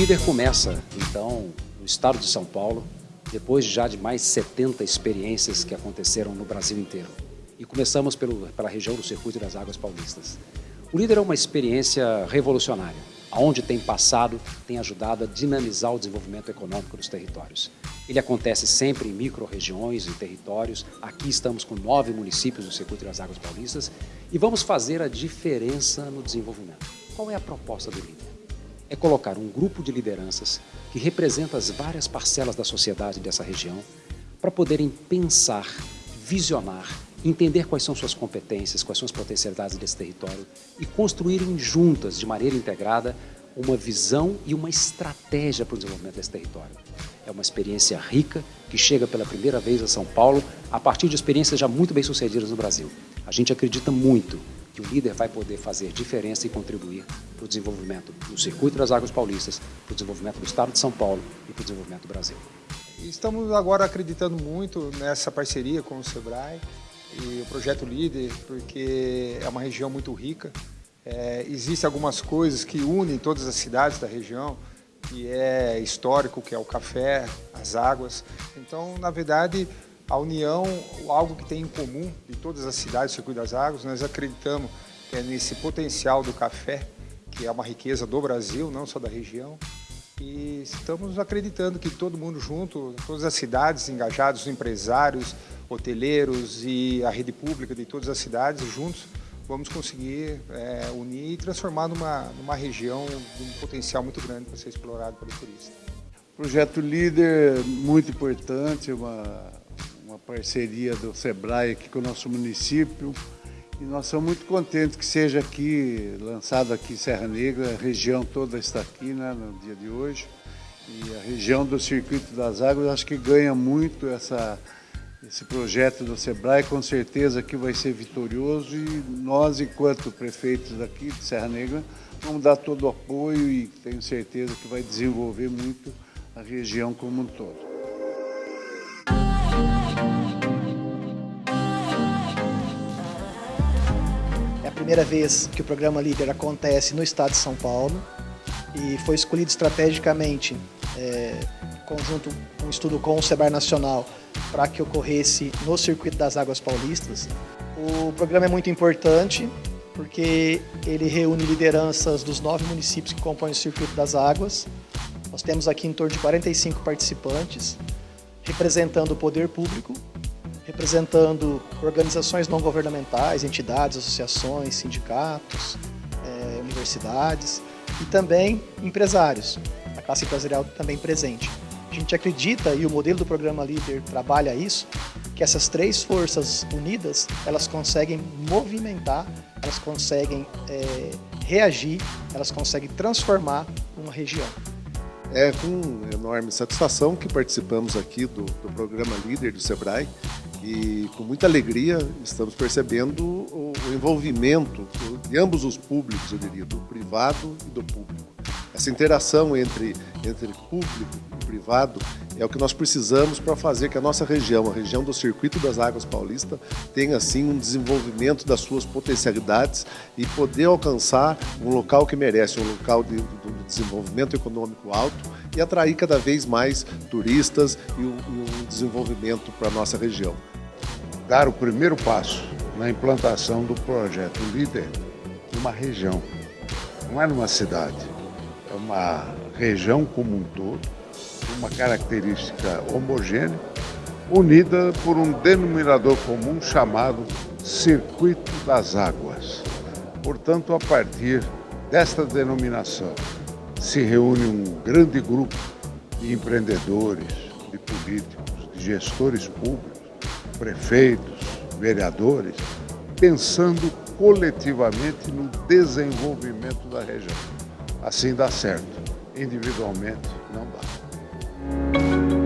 líder começa, então, no estado de São Paulo, depois já de mais 70 experiências que aconteceram no Brasil inteiro. E começamos pelo, pela região do Circuito das Águas Paulistas. O líder é uma experiência revolucionária, aonde tem passado, tem ajudado a dinamizar o desenvolvimento econômico dos territórios. Ele acontece sempre em micro-regiões e territórios. Aqui estamos com nove municípios do Circuito das Águas Paulistas e vamos fazer a diferença no desenvolvimento. Qual é a proposta do líder? É colocar um grupo de lideranças que representa as várias parcelas da sociedade dessa região para poderem pensar, visionar, entender quais são suas competências, quais são as potencialidades desse território e construírem juntas, de maneira integrada, uma visão e uma estratégia para o desenvolvimento desse território. É uma experiência rica que chega pela primeira vez a São Paulo a partir de experiências já muito bem sucedidas no Brasil. A gente acredita muito que o líder vai poder fazer diferença e contribuir para o desenvolvimento do Circuito das Águas Paulistas, para o desenvolvimento do Estado de São Paulo e para o desenvolvimento do Brasil. Estamos agora acreditando muito nessa parceria com o SEBRAE e o Projeto Líder, porque é uma região muito rica. É, Existem algumas coisas que unem todas as cidades da região, que é histórico, que é o café, as águas. Então, na verdade, a união, algo que tem em comum de todas as cidades do Circuito das Águas, nós acreditamos que é nesse potencial do café, que é uma riqueza do Brasil, não só da região. E estamos acreditando que todo mundo junto, todas as cidades engajadas, os empresários, hoteleiros e a rede pública de todas as cidades juntos, vamos conseguir é, unir e transformar numa, numa região de um potencial muito grande para ser explorado pelo turista. Projeto Líder, muito importante, uma, uma parceria do SEBRAE aqui com o nosso município. E nós somos muito contentes que seja aqui, lançado aqui em Serra Negra, a região toda está aqui né, no dia de hoje. E a região do Circuito das Águas acho que ganha muito essa, esse projeto do SEBRAE, com certeza que vai ser vitorioso e nós, enquanto prefeitos aqui de Serra Negra, vamos dar todo o apoio e tenho certeza que vai desenvolver muito a região como um todo. Primeira vez que o programa Líder acontece no estado de São Paulo e foi escolhido estrategicamente, é, conjunto, um estudo com o SEBAR Nacional, para que ocorresse no Circuito das Águas Paulistas. O programa é muito importante porque ele reúne lideranças dos nove municípios que compõem o Circuito das Águas. Nós temos aqui em torno de 45 participantes, representando o poder público, representando organizações não governamentais, entidades, associações, sindicatos, é, universidades e também empresários, a classe empresarial também presente. A gente acredita, e o modelo do programa Líder trabalha isso, que essas três forças unidas, elas conseguem movimentar, elas conseguem é, reagir, elas conseguem transformar uma região. É com enorme satisfação que participamos aqui do, do programa Líder do SEBRAE e com muita alegria estamos percebendo o, envolvimento de ambos os públicos, eu diria, do privado e do público. Essa interação entre, entre público e privado é o que nós precisamos para fazer que a nossa região, a região do Circuito das Águas Paulista, tenha assim um desenvolvimento das suas potencialidades e poder alcançar um local que merece, um local de, de desenvolvimento econômico alto e atrair cada vez mais turistas e um, desenvolvimento para a nossa região. Dar o primeiro passo na implantação do projeto Líder numa região, não é numa cidade, é uma região como um todo, uma característica homogênea, unida por um denominador comum chamado Circuito das Águas. Portanto, a partir desta denominação, se reúne um grande grupo de empreendedores, de políticos, de gestores públicos, prefeitos, vereadores, pensando coletivamente no desenvolvimento da região. Assim dá certo, individualmente não dá.